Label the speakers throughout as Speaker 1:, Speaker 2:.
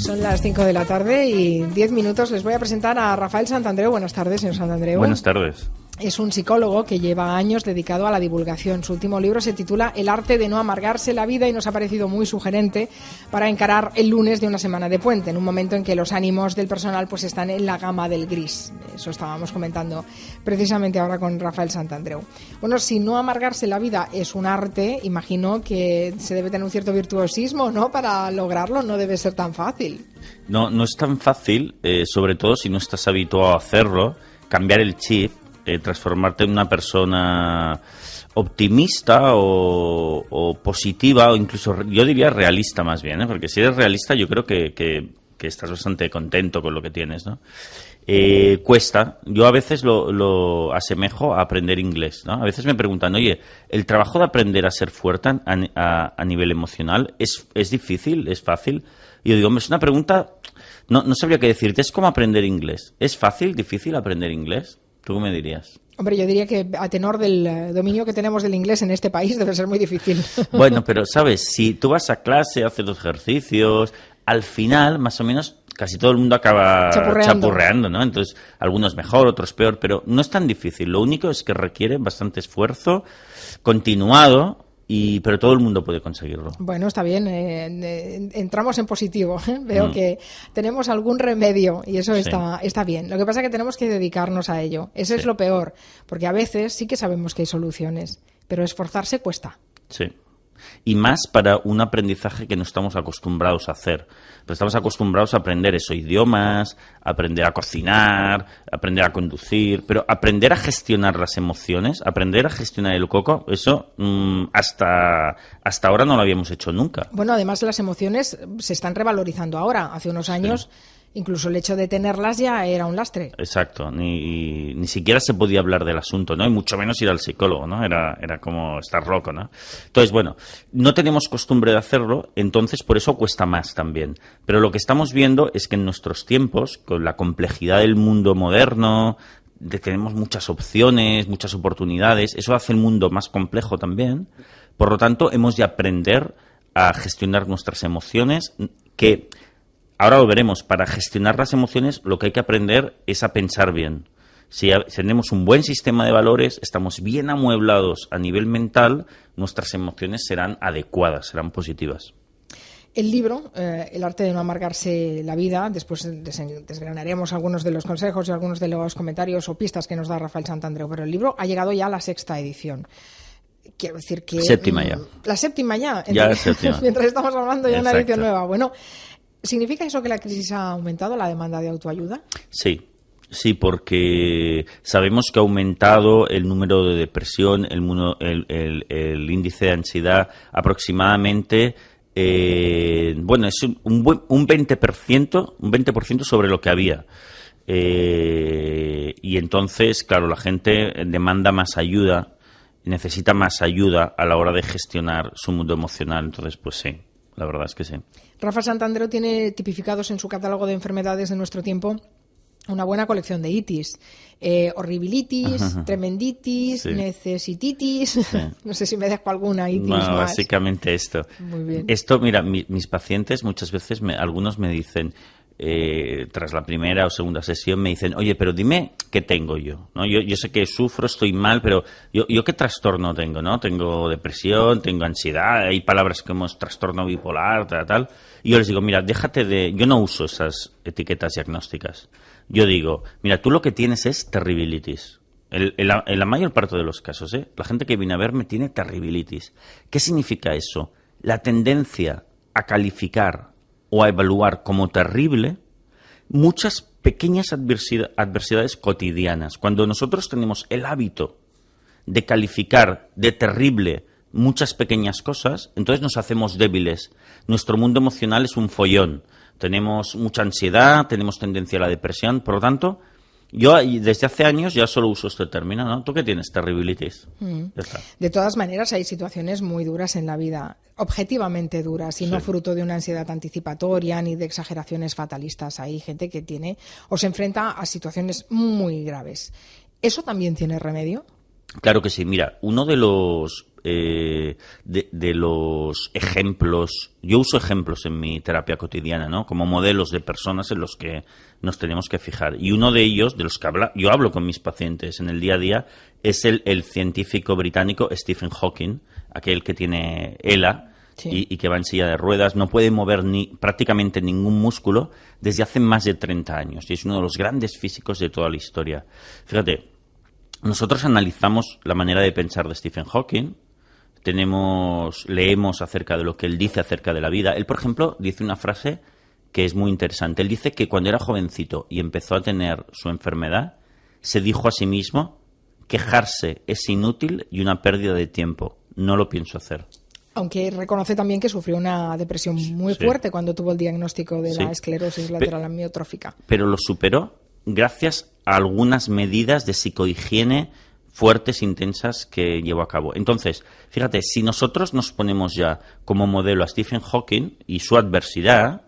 Speaker 1: Son las 5 de la tarde y 10 minutos. Les voy a presentar a Rafael Santandreu. Buenas tardes, señor Santandreu.
Speaker 2: Buenas tardes.
Speaker 1: Es un psicólogo que lleva años dedicado a la divulgación. Su último libro se titula El arte de no amargarse la vida y nos ha parecido muy sugerente para encarar el lunes de una semana de puente, en un momento en que los ánimos del personal pues están en la gama del gris. Eso estábamos comentando precisamente ahora con Rafael Santandreu. Bueno, si no amargarse la vida es un arte, imagino que se debe tener un cierto virtuosismo, ¿no? Para lograrlo no debe ser tan fácil.
Speaker 2: No, no es tan fácil, eh, sobre todo si no estás habituado a hacerlo, cambiar el chip eh, transformarte en una persona optimista o, positiva o incluso yo diría realista más bien, ¿eh? porque si eres realista yo creo que, que, estás bastante contento con lo que tienes, ¿no? Eh, cuesta. Yo a veces lo, asemejo a aprender inglés, ¿no? A veces me preguntan, oye, ¿el trabajo de aprender a ser fuerte a, nivel emocional es, es difícil? ¿Es fácil? Y yo digo, es una pregunta, no, no sabría qué decirte, es como aprender inglés. ¿Es fácil, difícil aprender inglés? ¿Tú me dirías?
Speaker 1: Hombre, yo diría que a tenor del eh, dominio que tenemos del inglés en este país debe ser muy difícil.
Speaker 2: Bueno, pero sabes, si tú vas a clase, haces los ejercicios, al final, más o menos, casi todo el mundo acaba chapurreando. ¿no? Entonces, algunos mejor, otros peor, pero no es tan difícil. Lo único es que requiere bastante esfuerzo continuado y, pero todo el mundo puede conseguirlo.
Speaker 1: Bueno, está bien. Eh, entramos en positivo. ¿eh? Veo mm. que tenemos algún remedio y eso está, está bien. Lo que pasa es que tenemos que dedicarnos a ello. Eso es lo peor, porque a veces sí que sabemos que hay soluciones, pero esforzarse cuesta.
Speaker 2: Sí y más para un aprendizaje que no estamos acostumbrados a hacer. Pero estamos acostumbrados a aprender eso, idiomas, aprender a cocinar, aprender a conducir, pero aprender a gestionar las emociones, aprender a gestionar el coco, eso mm, hasta, hasta ahora no lo habíamos hecho nunca.
Speaker 1: Bueno, además las emociones se están revalorizando ahora. Hace unos años... Incluso el hecho de tenerlas ya era un lastre.
Speaker 2: Exacto, ni, ni siquiera se podía hablar del asunto, ¿no? Y mucho menos ir al psicólogo, ¿no? Era, era como estar loco, ¿no? Entonces, bueno, no tenemos costumbre de hacerlo, entonces por eso cuesta más también. Pero lo que estamos viendo es que en nuestros tiempos, con la complejidad del mundo moderno, de tenemos muchas opciones, muchas oportunidades, eso hace el mundo más complejo también. Por lo tanto, hemos de aprender a gestionar nuestras emociones que Ahora lo veremos. Para gestionar las emociones lo que hay que aprender es a pensar bien. Si tenemos un buen sistema de valores, estamos bien amueblados a nivel mental, nuestras emociones serán adecuadas, serán positivas.
Speaker 1: El libro, eh, El arte de no amargarse la vida, después desgranaremos algunos de los consejos y algunos de los comentarios o pistas que nos da Rafael Santandreu, pero el libro ha llegado ya a la sexta edición. Quiero decir que...
Speaker 2: Séptima ya. Mm,
Speaker 1: la séptima ya.
Speaker 2: Ya séptima.
Speaker 1: Mientras estamos hablando ya una edición nueva. Bueno, ¿Significa eso que la crisis ha aumentado la demanda de autoayuda?
Speaker 2: Sí, Sí, porque sabemos que ha aumentado el número de depresión, el, el, índice de ansiedad aproximadamente, eh, bueno, es un, un 20%, un 20% sobre lo que había. Eh, y entonces, claro, la gente demanda más ayuda, necesita más ayuda a la hora de gestionar su mundo emocional. Entonces, pues sí, la verdad es que sí.
Speaker 1: Rafa Santandero tiene tipificados en su catálogo de enfermedades de nuestro tiempo una buena colección de itis. Eh, horribilitis, tremenditis, necesititis. no sé si me dejo alguna itis.
Speaker 2: básicamente esto.
Speaker 1: Muy bien.
Speaker 2: Esto, mira, mis pacientes muchas veces, me, algunos me dicen, eh, tras la primera o segunda sesión, me dicen, oye, pero dime qué tengo yo. ¿no? Yo, yo sé que sufro, estoy mal, pero yo, yo qué trastorno tengo, ¿no? Tengo depresión, tengo ansiedad, hay palabras como trastorno bipolar, tal, tal. Y yo les digo, mira, déjate de... Yo no uso esas etiquetas diagnósticas. Yo digo, mira, tú lo que tienes es terribilitis. En, la, mayor parte de los casos, ¿eh? la gente que viene a verme tiene terribilitis. ¿Qué significa eso? La tendencia a calificar o a evaluar como terrible muchas pequeñas adversidades cotidianas. Cuando nosotros tenemos el hábito de calificar de terrible muchas pequeñas cosas, entonces nos hacemos débiles. Nuestro mundo emocional es un follón. Tenemos mucha ansiedad, tenemos tendencia a la depresión, por lo tanto, yo desde hace años ya solo uso este término, ¿no? ¿Tú qué tienes? Terribilitis. Mm.
Speaker 1: De todas maneras, hay situaciones muy duras en la vida, objetivamente duras, y no fruto de una ansiedad anticipatoria ni de exageraciones fatalistas. Hay gente que tiene o se enfrenta a situaciones muy graves. ¿Eso también tiene remedio?
Speaker 2: Claro que sí. Mira, uno de los eh, de, los ejemplos, yo uso ejemplos en mi terapia cotidiana, ¿no? Como modelos de personas en los que nos tenemos que fijar. Y uno de ellos, de los que habla, yo hablo con mis pacientes en el día a día, es el, el científico británico Stephen Hawking, aquel que tiene ELA, y, que va en silla de ruedas, no puede mover ni, prácticamente ningún músculo desde hace más de 30 años y es uno de los grandes físicos de toda la historia. Fíjate, nosotros analizamos la manera de pensar de Stephen Hawking, tenemos, leemos acerca de lo que él dice acerca de la vida. Él, por ejemplo, dice una frase que es muy interesante. Él dice que cuando era jovencito y empezó a tener su enfermedad, se dijo a sí mismo, quejarse es inútil y una pérdida de tiempo. No lo pienso hacer.
Speaker 1: Aunque reconoce también que sufrió una depresión muy fuerte cuando tuvo el diagnóstico de la esclerosis lateral amiotrófica.
Speaker 2: Pero lo superó gracias a algunas medidas de psicohigiene fuertes, intensas que llevó a cabo. Entonces, fíjate, si nosotros nos ponemos ya como modelo a Stephen Hawking y su adversidad,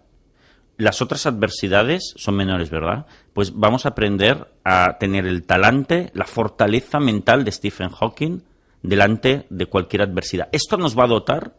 Speaker 2: las otras adversidades son menores, ¿verdad? Pues vamos a aprender a tener el talante, la fortaleza mental de Stephen Hawking delante de cualquier adversidad. Esto nos va a dotar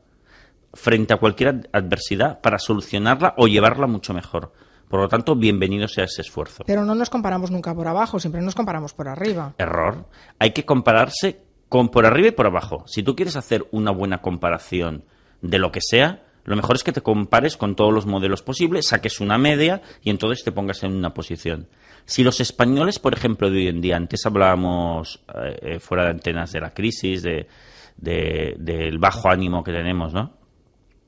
Speaker 2: frente a cualquier adversidad para solucionarla o llevarla mucho mejor. Por lo tanto, bienvenido sea ese esfuerzo.
Speaker 1: Pero no nos comparamos nunca por abajo, siempre nos comparamos por arriba.
Speaker 2: Error. Hay que compararse con por arriba y por abajo. Si tú quieres hacer una buena comparación de lo que sea, lo mejor es que te compares con todos los modelos posibles, saques una media y entonces te pongas en una posición. Si los españoles, por ejemplo, de hoy en día, antes hablábamos eh, eh, fuera de antenas de la crisis, de, del bajo ánimo que tenemos, ¿no?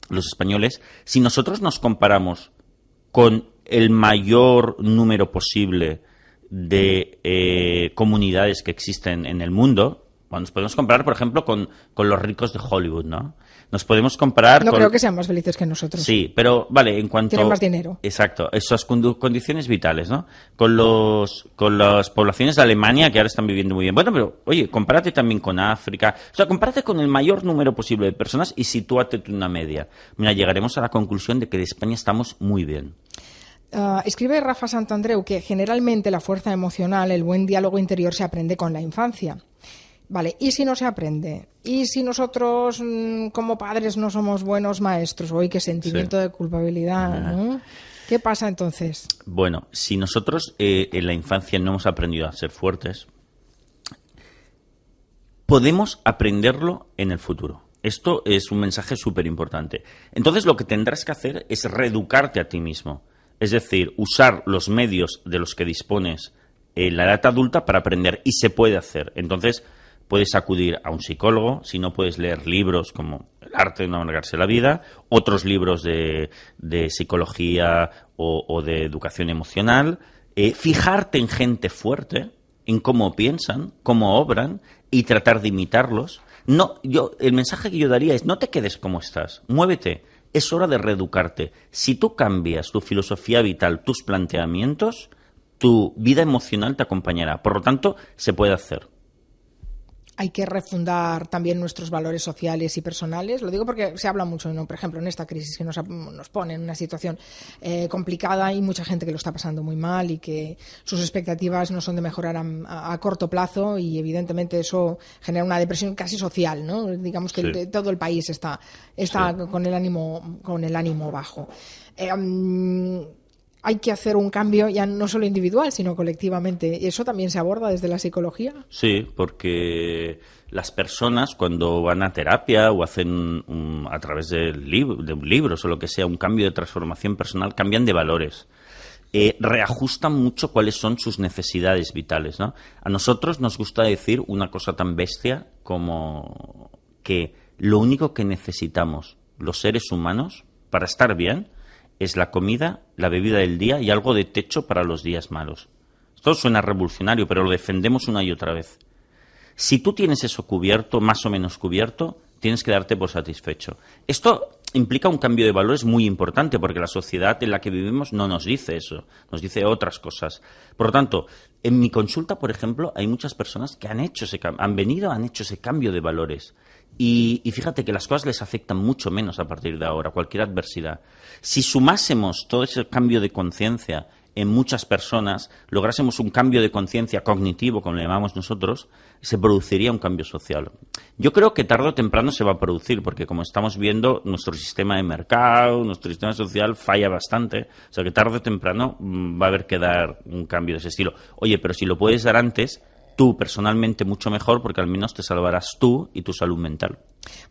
Speaker 2: Los españoles, si nosotros nos comparamos con el mayor número posible de eh, comunidades que existen en el mundo, bueno, nos podemos comparar, por ejemplo, con, con los ricos de Hollywood, ¿no? Nos podemos comparar.
Speaker 1: No creo que sean más felices que nosotros.
Speaker 2: Sí, pero vale, en cuanto.
Speaker 1: Tienen más dinero.
Speaker 2: Exacto, esas condiciones vitales, ¿no? Con, los, con las poblaciones de Alemania que ahora están viviendo muy bien. Bueno, pero oye, compárate también con África. O sea, compárate con el mayor número posible de personas y sitúate en una media. Mira, llegaremos a la conclusión de que de España estamos muy bien.
Speaker 1: Ah, escribe Rafa Santandreu que generalmente la fuerza emocional, el buen diálogo interior se aprende con la infancia. Vale, ¿y si no se aprende? ¿Y si nosotros mm, como padres no somos buenos maestros? Hoy qué sentimiento de culpabilidad, ¿Qué pasa entonces?
Speaker 2: Bueno, si nosotros eh, en la infancia no hemos aprendido a ser fuertes, podemos aprenderlo en el futuro. Esto es un mensaje súper importante. Entonces lo que tendrás que hacer es reeducarte a ti mismo. Es decir, usar los medios de los que dispones en la edad adulta para aprender. Y se puede hacer. Entonces, puedes acudir a un psicólogo, si no puedes leer libros como El arte de no amargarse la vida, otros libros de, psicología o, de educación emocional, eh, fijarte en gente fuerte, en cómo piensan, cómo obran y tratar de imitarlos. No, yo, el mensaje que yo daría es no te quedes como estás, muévete. Es hora de reeducarte. Si tú cambias tu filosofía vital, tus planteamientos, tu vida emocional te acompañará. Por lo tanto, se puede hacer
Speaker 1: hay que refundar también nuestros valores sociales y personales. Lo digo porque se habla mucho, ¿no? por ejemplo, en esta crisis que nos, pone en una situación eh, complicada y mucha gente que lo está pasando muy mal y que sus expectativas no son de mejorar a, corto plazo y evidentemente eso genera una depresión casi social, ¿no? Digamos que todo el país está, está con el ánimo con el ánimo bajo. Eh, hay que hacer un cambio ya no solo individual, sino colectivamente. ¿Y eso también se aborda desde la psicología?
Speaker 2: Sí, porque las personas cuando van a terapia o hacen a través de, de un libro o lo que sea, un cambio de transformación personal, cambian de valores. Eh, reajustan mucho cuáles son sus necesidades vitales. ¿no? A nosotros nos gusta decir una cosa tan bestia como que lo único que necesitamos los seres humanos para estar bien es la comida, la bebida del día y algo de techo para los días malos. Esto suena revolucionario, pero lo defendemos una y otra vez. Si tú tienes eso cubierto, más o menos cubierto, tienes que darte por satisfecho. Esto implica un cambio de valores muy importante porque la sociedad en la que vivimos no nos dice eso, nos dice otras cosas. Por lo tanto, en mi consulta, por ejemplo, hay muchas personas que han hecho ese han venido, han hecho ese cambio de valores. Y, fíjate que las cosas les afectan mucho menos a partir de ahora, cualquier adversidad. Si sumásemos todo ese cambio de conciencia en muchas personas, lográsemos un cambio de conciencia cognitivo, como le llamamos nosotros, se produciría un cambio social. Yo creo que tarde o temprano se va a producir, porque como estamos viendo, nuestro sistema de mercado, nuestro sistema social falla bastante. O sea que tarde o temprano mm, va a haber que dar un cambio de ese estilo. Oye, pero si lo puedes dar antes, tú personalmente mucho mejor porque al menos te salvarás tú y tu salud mental.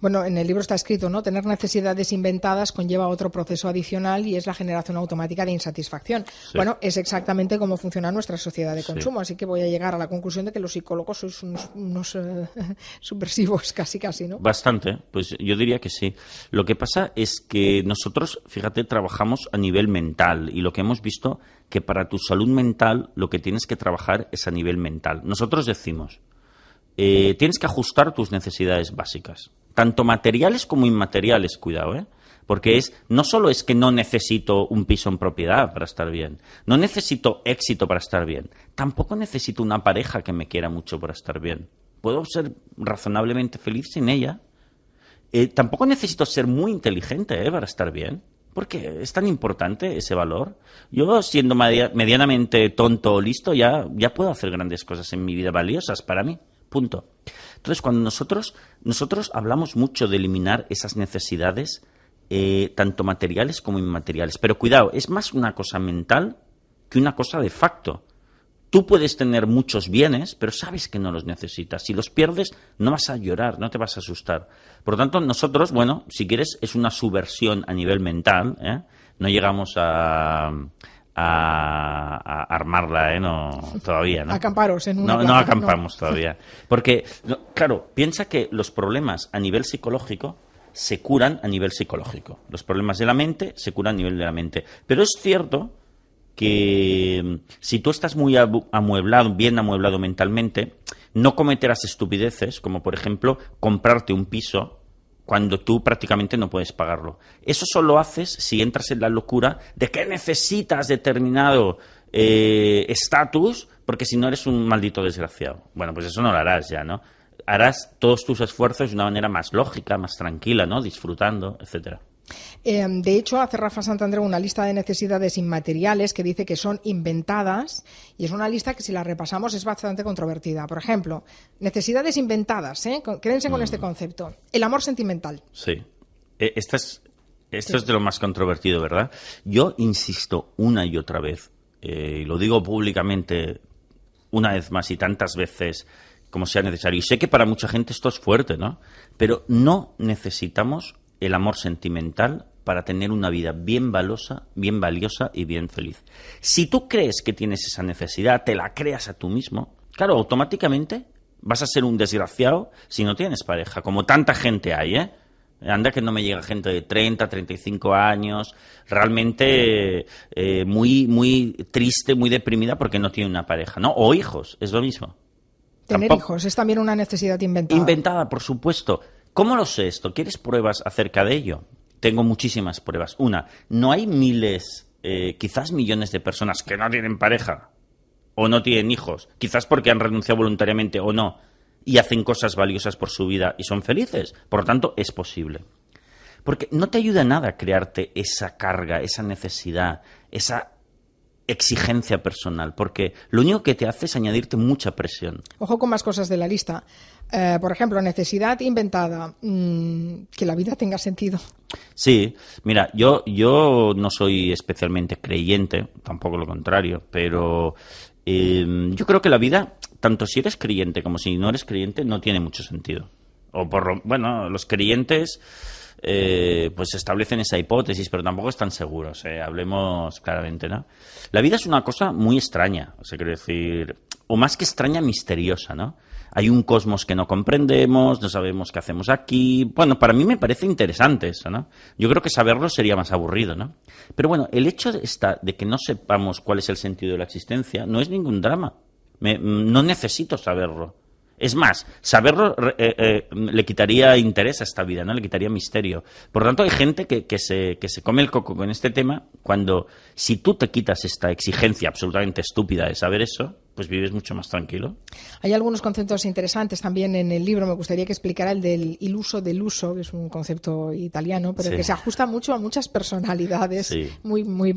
Speaker 1: Bueno, en el libro está escrito, ¿no? Tener necesidades inventadas conlleva otro proceso adicional y es la generación automática de insatisfacción. Bueno, es exactamente cómo funciona nuestra sociedad de consumo, así que voy a llegar a la conclusión de que los psicólogos sois unos, eh, subversivos casi casi, ¿no?
Speaker 2: Bastante, pues yo diría que sí. Lo que pasa es que nosotros, fíjate, trabajamos a nivel mental y lo que hemos visto que para tu salud mental lo que tienes que trabajar es a nivel mental. Nosotros decimos, eh, tienes que ajustar tus necesidades básicas, tanto materiales como inmateriales, cuidado, ¿eh? Porque es, no solo es que no necesito un piso en propiedad para estar bien, no necesito éxito para estar bien, tampoco necesito una pareja que me quiera mucho para estar bien. Puedo ser razonablemente feliz sin ella. Eh, tampoco necesito ser muy inteligente ¿eh? para estar bien. ¿Por qué es tan importante ese valor? Yo, siendo medianamente tonto o listo, ya, ya puedo hacer grandes cosas en mi vida valiosas para mí. Punto. Entonces, cuando nosotros, nosotros hablamos mucho de eliminar esas necesidades, eh, tanto materiales como inmateriales. Pero cuidado, es más una cosa mental que una cosa de facto. Tú puedes tener muchos bienes, pero sabes que no los necesitas. Si los pierdes, no vas a llorar, no te vas a asustar. Por lo tanto, nosotros, bueno, si quieres, es una subversión a nivel mental. ¿eh? No llegamos a, a, armarla, ¿eh? No, todavía, ¿no?
Speaker 1: Acamparos en
Speaker 2: una No, acampamos todavía. Porque, claro, piensa que los problemas a nivel psicológico se curan a nivel psicológico. Los problemas de la mente se curan a nivel de la mente. Pero es cierto que mm, si tú estás muy amueblado, bien amueblado mentalmente, no cometerás estupideces, como por ejemplo comprarte un piso cuando tú prácticamente no puedes pagarlo. Eso solo haces si entras en la locura de que necesitas determinado eh, estatus, porque si no eres un maldito desgraciado. Bueno, pues eso no lo harás ya, ¿no? Harás todos tus esfuerzos de una manera más lógica, más tranquila, ¿no? Disfrutando, etcétera.
Speaker 1: Em, de hecho, hace Rafa Santander una lista de necesidades inmateriales que dice que son inventadas y es una lista que si la repasamos es bastante controvertida. Por ejemplo, necesidades inventadas, ¿eh? quédense con este mm. concepto. El amor sentimental.
Speaker 2: Sí. E, esto es de lo más controvertido, ¿verdad? Yo insisto una y otra vez, eh, y lo digo públicamente una vez más y tantas veces como sea necesario. Y sé que para mucha gente esto es fuerte, ¿no? Pero no necesitamos el amor sentimental para tener una vida bien valiosa, bien valiosa y bien feliz. Si tú crees que tienes esa necesidad, te la creas a tú mismo, claro, automáticamente vas a ser un desgraciado si no tienes pareja, como tanta gente hay, ¿eh? Anda que no me llega gente de 30, 35 años, realmente eh, muy, muy triste, muy deprimida porque no tiene una pareja, ¿no? O hijos, es lo mismo.
Speaker 1: Tener hijos es también una necesidad inventada.
Speaker 2: Inventada, por supuesto. ¿Cómo lo sé esto? ¿Quieres pruebas acerca de ello? Tengo muchísimas pruebas. Una, no hay miles, eh, quizás millones de personas que no tienen pareja o no tienen hijos, quizás porque han renunciado voluntariamente o no, y hacen cosas valiosas por su vida y son felices. Por lo tanto, es posible. Porque no te ayuda nada crearte esa carga, esa necesidad, esa exigencia personal, porque lo único que te hace es añadirte mucha presión.
Speaker 1: Ojo con más cosas de la lista. Eh, por ejemplo, necesidad inventada, mm, que la vida tenga sentido.
Speaker 2: Sí, mira, yo, yo no soy especialmente creyente, tampoco lo contrario, pero em, yo creo que la vida, tanto si eres creyente como si no eres creyente, no tiene mucho sentido. O por bueno, los creyentes eh, pues establecen esa hipótesis, pero tampoco están seguros, eh, hablemos claramente, ¿no? La vida es una cosa muy extraña, o sea, quiero decir, o más que extraña, misteriosa, ¿no? Hay un cosmos que no comprendemos, no sabemos qué hacemos aquí. Bueno, para mí me parece interesante eso, ¿no? Yo creo que saberlo sería más aburrido, ¿no? Pero bueno, el hecho de, de que no sepamos cuál es el sentido de la existencia no es ningún drama. no necesito saberlo. Es más, saberlo eh, eh, le quitaría interés a esta vida, ¿no? Le quitaría misterio. Por lo tanto, hay gente que, que, se, que se come el coco con este tema cuando, si tú te quitas esta exigencia absolutamente estúpida de saber eso, pues vives mucho más tranquilo.
Speaker 1: Hay algunos conceptos interesantes también en el libro. Me gustaría que explicara el del iluso del uso, que es un concepto italiano, pero que se ajusta mucho a muchas personalidades muy, muy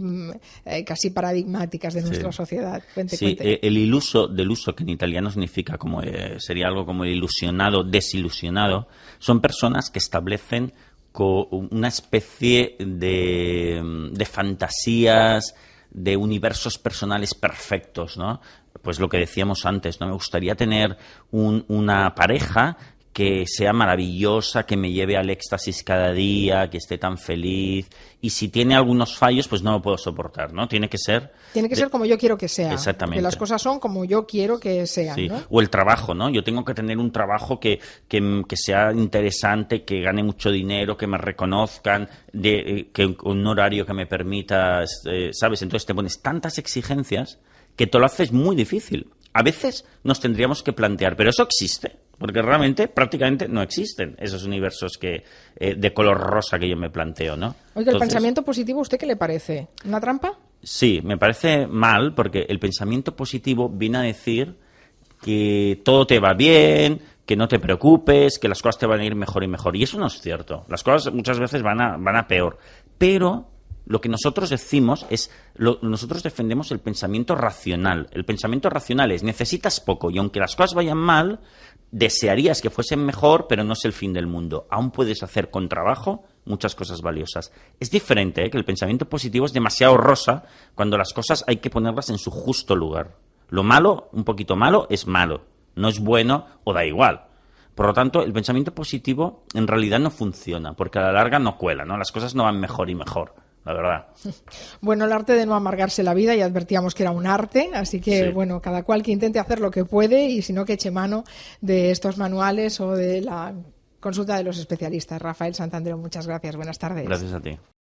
Speaker 1: eh, casi paradigmáticas de nuestra sociedad.
Speaker 2: sí, eh, el iluso del uso, que en italiano significa como eh, sería algo como el ilusionado, desilusionado, son personas que establecen una especie de, de fantasías, de universos personales perfectos, ¿no? Pues lo que decíamos antes, ¿no? Me gustaría tener una pareja que sea maravillosa, que me lleve al éxtasis cada día, que esté tan feliz. Y si tiene algunos fallos, pues no lo puedo soportar, ¿no? Tiene que ser...
Speaker 1: Tiene que ser como yo quiero que sea. Exactamente. Que las cosas son como yo quiero que sean, sí.
Speaker 2: O el trabajo, ¿no? Yo tengo que tener un trabajo que, que, sea interesante, que gane mucho dinero, que me reconozcan, de, eh, que un horario que me permita, eh, ¿sabes? Entonces te pones tantas exigencias que te lo haces muy difícil. A veces nos tendríamos que plantear, pero eso existe porque realmente prácticamente no existen esos universos que eh, de color rosa que yo me planteo, ¿no?
Speaker 1: Oiga, ¿el pensamiento positivo, ¿usted qué le parece? ¿Una trampa?
Speaker 2: Sí, me parece mal porque el pensamiento positivo viene a decir que todo te va bien, que no te preocupes, que las cosas te van a ir mejor y mejor. Y eso no es cierto. Las cosas muchas veces van a, van a peor. Pero lo que nosotros decimos es, nosotros defendemos el pensamiento racional. El pensamiento racional es, necesitas poco y aunque las cosas vayan mal, desearías que fuesen mejor, pero no es el fin del mundo. Aún puedes hacer con trabajo muchas cosas valiosas. Es diferente, ¿eh? que el pensamiento positivo es demasiado rosa cuando las cosas hay que ponerlas en su justo lugar. Lo malo, un poquito malo, es malo. No es bueno o da igual. Por lo tanto, el pensamiento positivo en realidad no funciona, porque a la larga no cuela, ¿no? Las cosas no van mejor y mejor la verdad.
Speaker 1: Bueno, el arte de no amargarse la vida, y advertíamos que era un arte, así que bueno, cada cual que intente hacer lo que puede y si no que eche mano de estos manuales o de la consulta de los especialistas. Rafael Santandreo, muchas gracias, buenas tardes.
Speaker 2: Gracias a ti.